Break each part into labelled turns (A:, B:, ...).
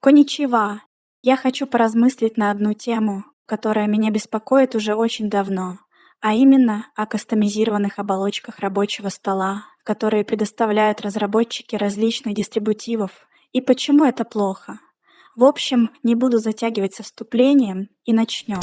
A: Коничева! Я хочу поразмыслить на одну тему, которая меня беспокоит уже очень давно, а именно о кастомизированных оболочках рабочего стола, которые предоставляют разработчики различных дистрибутивов, и почему это плохо. В общем, не буду затягивать со вступлением и начнем.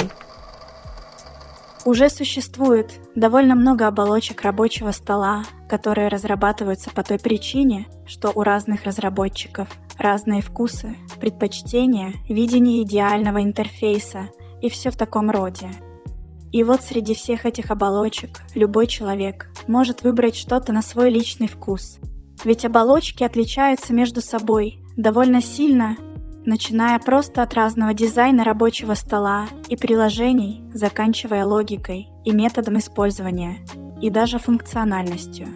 A: Уже существует довольно много оболочек рабочего стола, которые разрабатываются по той причине, что у разных разработчиков разные вкусы, предпочтения, видение идеального интерфейса и все в таком роде. И вот среди всех этих оболочек любой человек может выбрать что-то на свой личный вкус. Ведь оболочки отличаются между собой довольно сильно начиная просто от разного дизайна рабочего стола и приложений, заканчивая логикой и методом использования, и даже функциональностью.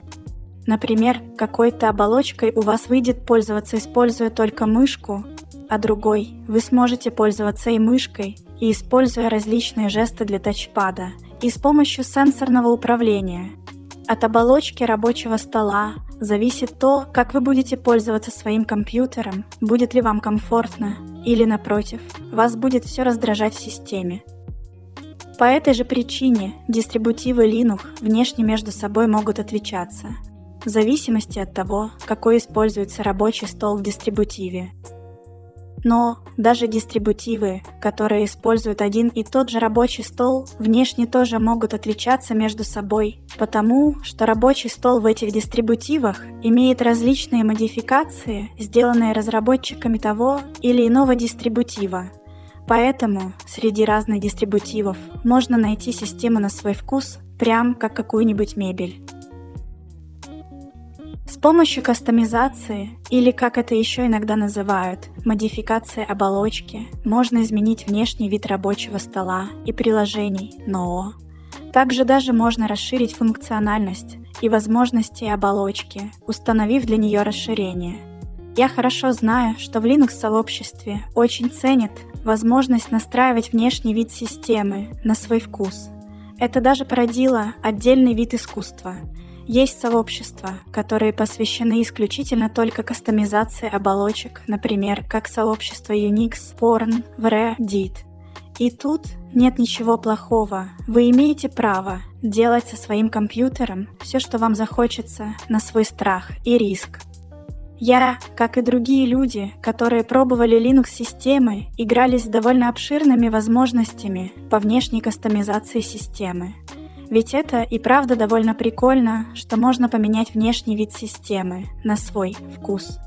A: Например, какой-то оболочкой у вас выйдет пользоваться, используя только мышку, а другой вы сможете пользоваться и мышкой, и используя различные жесты для тачпада, и с помощью сенсорного управления. От оболочки рабочего стола зависит то, как вы будете пользоваться своим компьютером, будет ли вам комфортно, или напротив, вас будет все раздражать в системе. По этой же причине дистрибутивы Linux внешне между собой могут отличаться, в зависимости от того, какой используется рабочий стол в дистрибутиве. Но даже дистрибутивы, которые используют один и тот же рабочий стол, внешне тоже могут отличаться между собой, потому что рабочий стол в этих дистрибутивах имеет различные модификации, сделанные разработчиками того или иного дистрибутива. Поэтому среди разных дистрибутивов можно найти систему на свой вкус, прям как какую-нибудь мебель. Помощью кастомизации, или как это еще иногда называют, модификации оболочки, можно изменить внешний вид рабочего стола и приложений НОО. Также даже можно расширить функциональность и возможности оболочки, установив для нее расширение. Я хорошо знаю, что в Linux-сообществе очень ценят возможность настраивать внешний вид системы на свой вкус. Это даже породило отдельный вид искусства – есть сообщества, которые посвящены исключительно только кастомизации оболочек, например, как сообщество Unix, Porn, Reddit. И тут нет ничего плохого. Вы имеете право делать со своим компьютером все, что вам захочется, на свой страх и риск. Я, как и другие люди, которые пробовали Linux-системы, играли с довольно обширными возможностями по внешней кастомизации системы. Ведь это и правда довольно прикольно, что можно поменять внешний вид системы на свой вкус.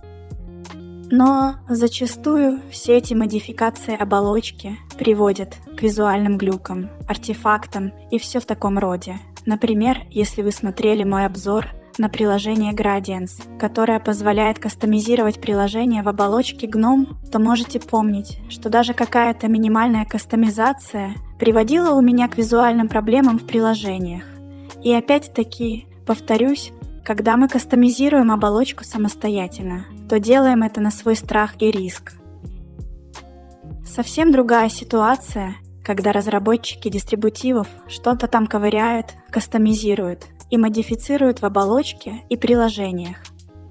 A: Но зачастую все эти модификации оболочки приводят к визуальным глюкам, артефактам и все в таком роде. Например, если вы смотрели мой обзор на приложение Gradients, которое позволяет кастомизировать приложение в оболочке GNOME, то можете помнить, что даже какая-то минимальная кастомизация приводила у меня к визуальным проблемам в приложениях. И опять-таки, повторюсь, когда мы кастомизируем оболочку самостоятельно, то делаем это на свой страх и риск. Совсем другая ситуация, когда разработчики дистрибутивов что-то там ковыряют, кастомизируют и модифицируют в оболочке и приложениях.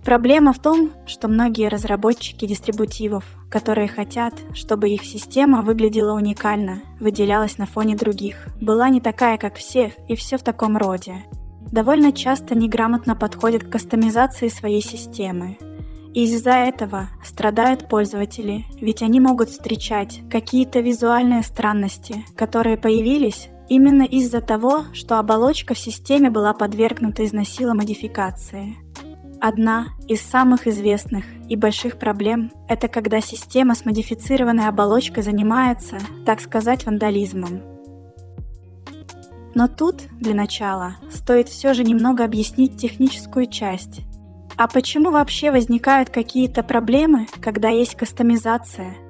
A: Проблема в том, что многие разработчики дистрибутивов, которые хотят, чтобы их система выглядела уникально, выделялась на фоне других, была не такая, как все, и все в таком роде. Довольно часто неграмотно подходят к кастомизации своей системы. И из-за этого страдают пользователи, ведь они могут встречать какие-то визуальные странности, которые появились именно из-за того, что оболочка в системе была подвергнута износила модификации. Одна из самых известных и больших проблем – это когда система с модифицированной оболочкой занимается, так сказать, вандализмом. Но тут, для начала, стоит все же немного объяснить техническую часть. А почему вообще возникают какие-то проблемы, когда есть кастомизация –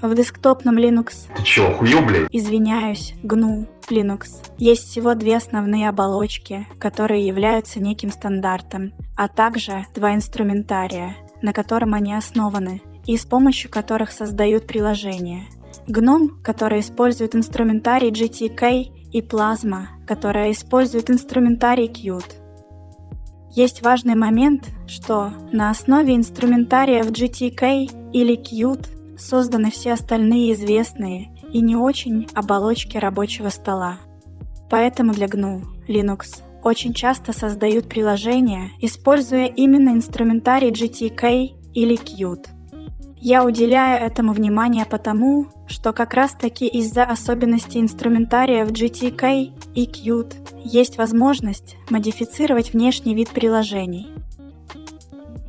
A: в десктопном Linux...
B: Ты чё, охуел, блядь?
A: Извиняюсь, GNU Linux. Есть всего две основные оболочки, которые являются неким стандартом, а также два инструментария, на котором они основаны, и с помощью которых создают приложения. GNOME, который использует инструментарий GTK, и Plasma, которая использует инструментарий Qt. Есть важный момент, что на основе инструментария в GTK или Qt созданы все остальные известные и не очень оболочки рабочего стола. Поэтому для GNU Linux очень часто создают приложения, используя именно инструментарий GTK или Qt. Я уделяю этому внимание потому, что как раз таки из-за особенностей инструментария в GTK и Qt есть возможность модифицировать внешний вид приложений.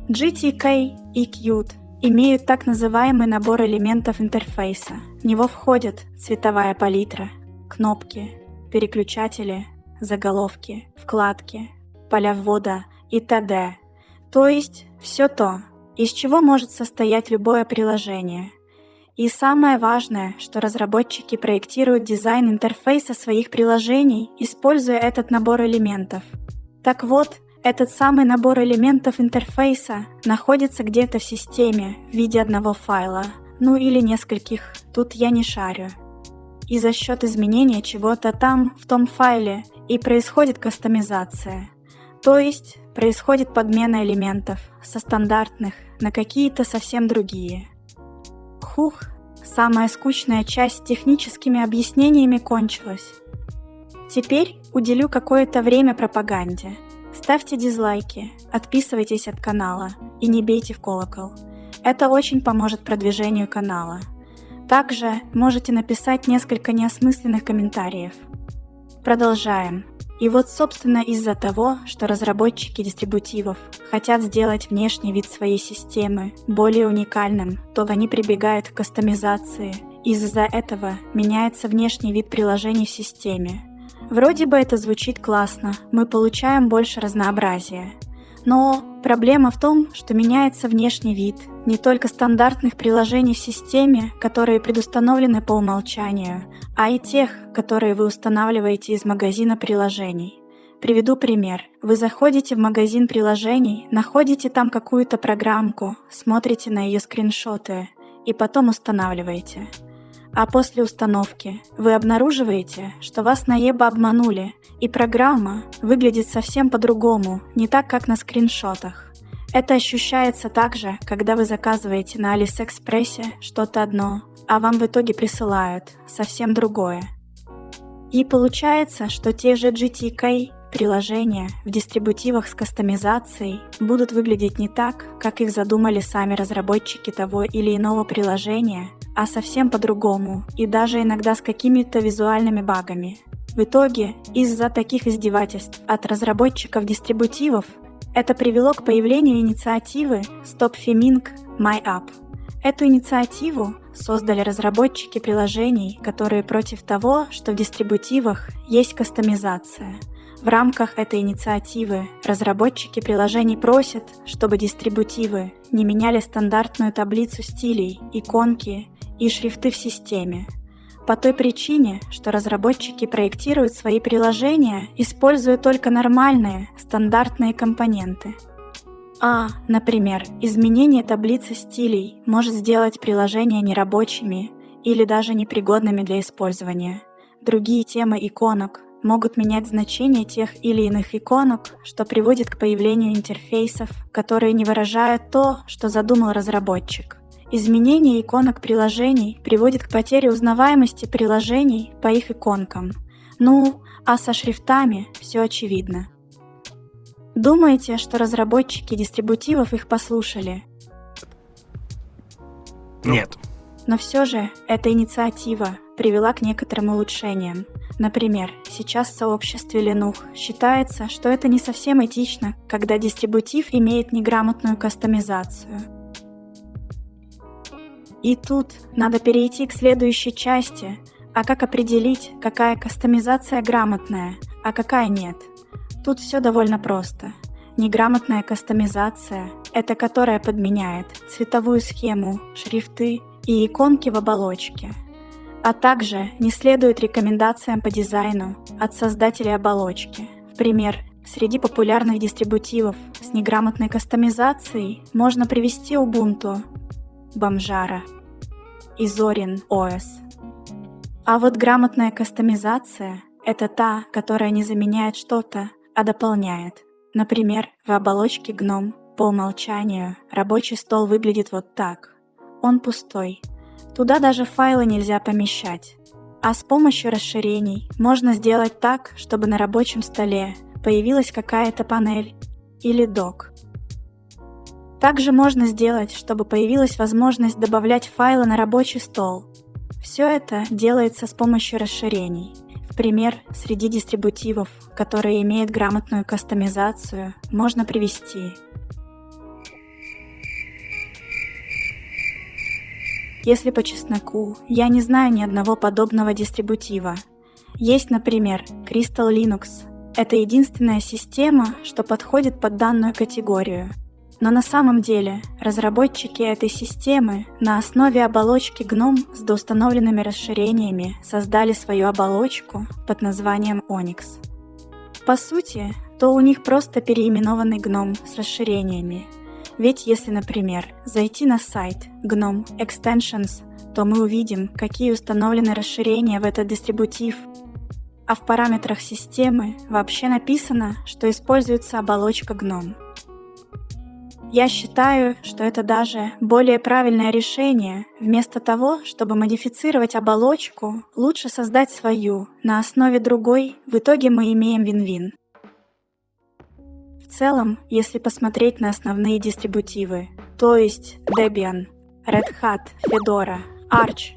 A: GTK и Qt имеют так называемый набор элементов интерфейса. В него входят цветовая палитра, кнопки, переключатели, заголовки, вкладки, поля ввода и т.д. То есть все то, из чего может состоять любое приложение. И самое важное, что разработчики проектируют дизайн интерфейса своих приложений, используя этот набор элементов. Так вот, этот самый набор элементов интерфейса находится где-то в системе в виде одного файла, ну или нескольких, тут я не шарю. И за счет изменения чего-то там, в том файле, и происходит кастомизация. То есть происходит подмена элементов со стандартных на какие-то совсем другие. Хух, самая скучная часть с техническими объяснениями кончилась. Теперь уделю какое-то время пропаганде – Ставьте дизлайки, отписывайтесь от канала и не бейте в колокол. Это очень поможет продвижению канала. Также можете написать несколько неосмысленных комментариев. Продолжаем. И вот собственно из-за того, что разработчики дистрибутивов хотят сделать внешний вид своей системы более уникальным, то они прибегают к кастомизации. Из-за этого меняется внешний вид приложений в системе, Вроде бы это звучит классно, мы получаем больше разнообразия. Но проблема в том, что меняется внешний вид не только стандартных приложений в системе, которые предустановлены по умолчанию, а и тех, которые вы устанавливаете из магазина приложений. Приведу пример. Вы заходите в магазин приложений, находите там какую-то программку, смотрите на ее скриншоты и потом устанавливаете. А после установки вы обнаруживаете, что вас наеба обманули, и программа выглядит совсем по-другому, не так, как на скриншотах. Это ощущается также, когда вы заказываете на Алиэкспрессе что-то одно, а вам в итоге присылают совсем другое. И получается, что те же GTK приложения в дистрибутивах с кастомизацией будут выглядеть не так, как их задумали сами разработчики того или иного приложения, а совсем по-другому и даже иногда с какими-то визуальными багами. В итоге, из-за таких издевательств от разработчиков дистрибутивов, это привело к появлению инициативы Stop Feming My App. Эту инициативу создали разработчики приложений, которые против того, что в дистрибутивах есть кастомизация. В рамках этой инициативы разработчики приложений просят, чтобы дистрибутивы не меняли стандартную таблицу стилей, иконки и шрифты в системе. По той причине, что разработчики проектируют свои приложения, используя только нормальные, стандартные компоненты. А, например, изменение таблицы стилей может сделать приложения нерабочими или даже непригодными для использования. Другие темы иконок могут менять значение тех или иных иконок, что приводит к появлению интерфейсов, которые не выражают то, что задумал разработчик. Изменение иконок приложений приводит к потере узнаваемости приложений по их иконкам. Ну, а со шрифтами все очевидно. Думаете, что разработчики дистрибутивов их послушали?
B: Нет.
A: Но все же эта инициатива привела к некоторым улучшениям. Например, сейчас в сообществе Linux считается, что это не совсем этично, когда дистрибутив имеет неграмотную кастомизацию – и тут надо перейти к следующей части. А как определить, какая кастомизация грамотная, а какая нет? Тут все довольно просто. Неграмотная кастомизация – это которая подменяет цветовую схему, шрифты и иконки в оболочке. А также не следует рекомендациям по дизайну от создателей оболочки. В пример, среди популярных дистрибутивов с неграмотной кастомизацией можно привести Ubuntu, Бомжара и Зорин ОС. А вот грамотная кастомизация — это та, которая не заменяет что-то, а дополняет. Например, в оболочке GNOME по умолчанию рабочий стол выглядит вот так. Он пустой, Туда даже файлы нельзя помещать. А с помощью расширений можно сделать так, чтобы на рабочем столе появилась какая-то панель или док. Также можно сделать, чтобы появилась возможность добавлять файлы на рабочий стол. Все это делается с помощью расширений. Пример, среди дистрибутивов, которые имеют грамотную кастомизацию, можно привести Если по чесноку, я не знаю ни одного подобного дистрибутива. Есть, например, Crystal Linux. Это единственная система, что подходит под данную категорию. Но на самом деле разработчики этой системы на основе оболочки GNOME с доустановленными расширениями создали свою оболочку под названием Onyx. По сути, то у них просто переименованный GNOME с расширениями – ведь если, например, зайти на сайт GNOME Extensions, то мы увидим, какие установлены расширения в этот дистрибутив. А в параметрах системы вообще написано, что используется оболочка GNOME. Я считаю, что это даже более правильное решение. Вместо того, чтобы модифицировать оболочку, лучше создать свою на основе другой, в итоге мы имеем вин-вин. В целом, если посмотреть на основные дистрибутивы, то есть Debian, Red Hat, Fedora, Arch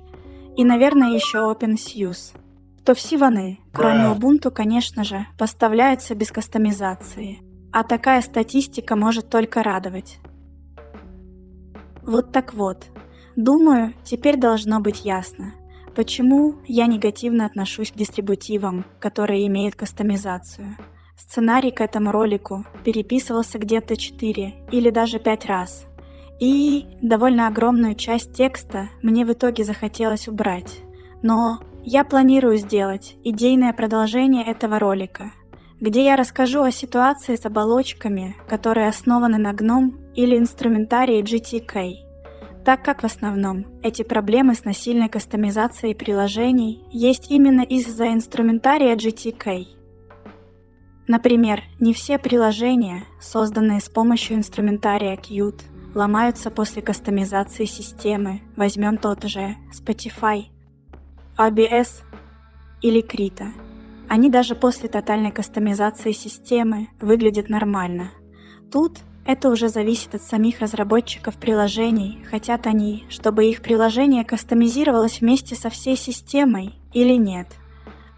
A: и, наверное, еще OpenSUSE, то все вони, кроме Ubuntu, конечно же, поставляются без кастомизации. А такая статистика может только радовать. Вот так вот. Думаю, теперь должно быть ясно, почему я негативно отношусь к дистрибутивам, которые имеют кастомизацию – Сценарий к этому ролику переписывался где-то 4 или даже 5 раз. И довольно огромную часть текста мне в итоге захотелось убрать. Но я планирую сделать идейное продолжение этого ролика, где я расскажу о ситуации с оболочками, которые основаны на GNOME или инструментарии GTK, так как в основном эти проблемы с насильной кастомизацией приложений есть именно из-за инструментария GTK – Например, не все приложения, созданные с помощью инструментария Qt, ломаются после кастомизации системы. Возьмем тот же Spotify, ABS или Krita. Они даже после тотальной кастомизации системы выглядят нормально. Тут это уже зависит от самих разработчиков приложений, хотят они, чтобы их приложение кастомизировалось вместе со всей системой или нет.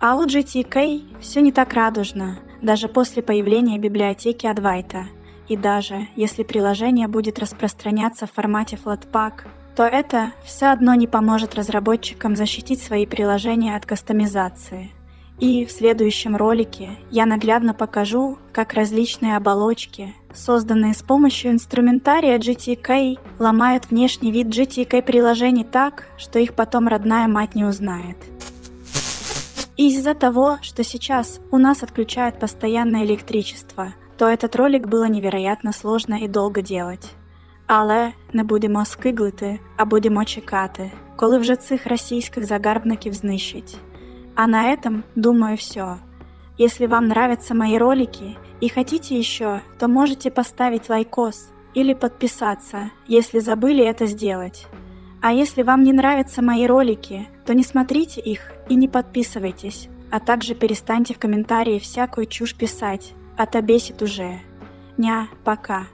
A: А у GTK все не так радужно даже после появления библиотеки Advaita. И даже если приложение будет распространяться в формате Flatpak, то это все одно не поможет разработчикам защитить свои приложения от кастомизации. И в следующем ролике я наглядно покажу, как различные оболочки, созданные с помощью инструментария GTK, ломают внешний вид GTK приложений так, что их потом родная мать не узнает. Из-за того, что сейчас у нас отключают постоянное электричество, то этот ролик было невероятно сложно і довго делать. Але не будемо скиглити, а будемо чекати, коли вже цих російських загарбників знищить. А на этом, думаю, все. Если вам нравятся мои ролики и хотите еще, то можете поставить лайкос или подписаться, если забыли это сделать. А если вам не нравятся мои ролики, то не смотрите их и не подписывайтесь, а также перестаньте в комментарии всякую чушь писать, а то бесит уже. Ня, пока.